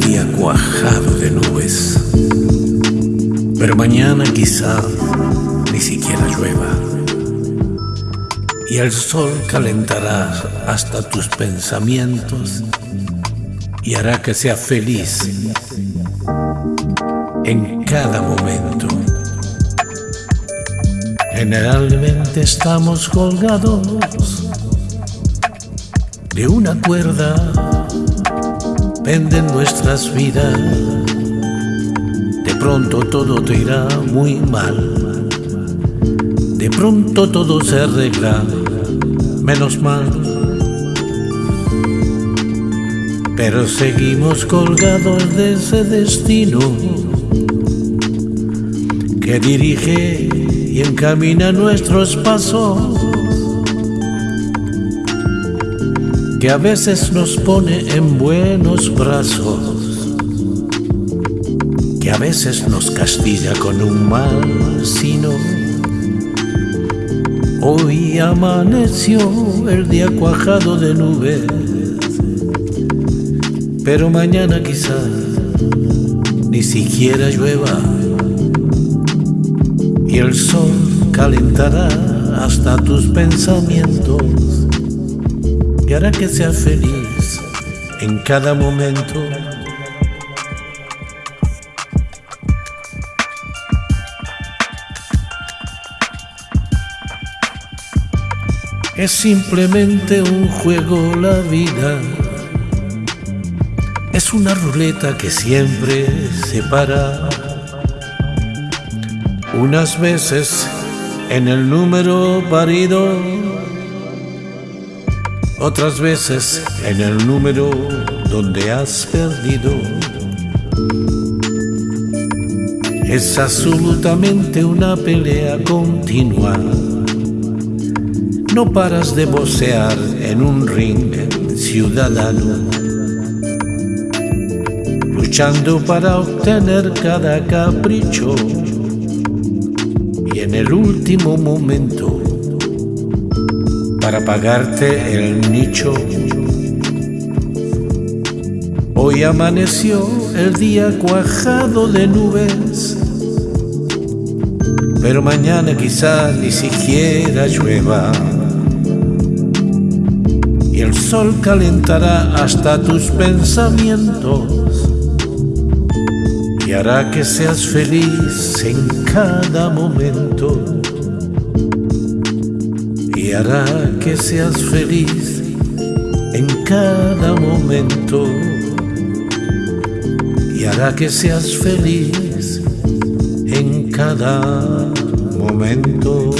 día cuajado de nubes, pero mañana quizá ni siquiera llueva. Y el sol calentará hasta tus pensamientos y hará que seas feliz en cada momento. Generalmente estamos colgados de una cuerda, penden nuestras vidas. De pronto todo te irá muy mal. De pronto todo se arregla, menos mal. Pero seguimos colgados de ese destino que dirige y encamina nuestros pasos, que a veces nos pone en buenos brazos, que a veces nos castiga con un mal sino. Hoy amaneció el día cuajado de nubes, pero mañana quizás ni siquiera llueva y el sol calentará hasta tus pensamientos y hará que seas feliz en cada momento. Es simplemente un juego la vida. Es una ruleta que siempre se para unas veces en el número parido, otras veces en el número donde has perdido. Es absolutamente una pelea continua. No paras de bocear en un ring ciudadano, luchando para obtener cada capricho en el último momento para pagarte el nicho. Hoy amaneció el día cuajado de nubes, pero mañana quizá ni siquiera llueva. Y el sol calentará hasta tus pensamientos y hará que seas feliz en cada momento y hará que seas feliz en cada momento y hará que seas feliz en cada momento.